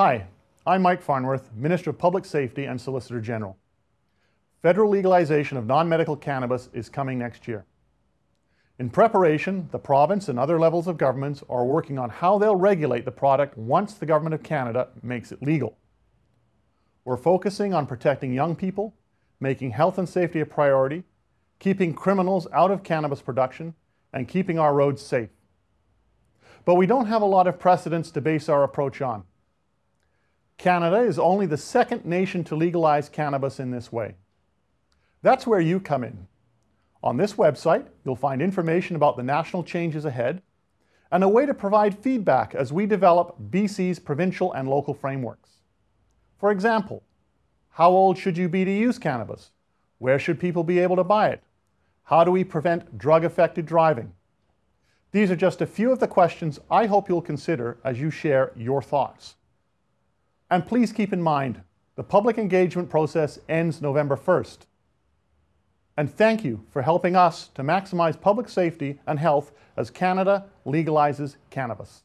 Hi, I'm Mike Farnworth, Minister of Public Safety and Solicitor General. Federal legalization of non-medical cannabis is coming next year. In preparation, the province and other levels of governments are working on how they'll regulate the product once the Government of Canada makes it legal. We're focusing on protecting young people, making health and safety a priority, keeping criminals out of cannabis production, and keeping our roads safe. But we don't have a lot of precedents to base our approach on. Canada is only the second nation to legalize cannabis in this way. That's where you come in. On this website, you'll find information about the national changes ahead and a way to provide feedback as we develop BC's provincial and local frameworks. For example, how old should you be to use cannabis? Where should people be able to buy it? How do we prevent drug-affected driving? These are just a few of the questions I hope you'll consider as you share your thoughts. And please keep in mind, the public engagement process ends November 1st. And thank you for helping us to maximize public safety and health as Canada legalizes cannabis.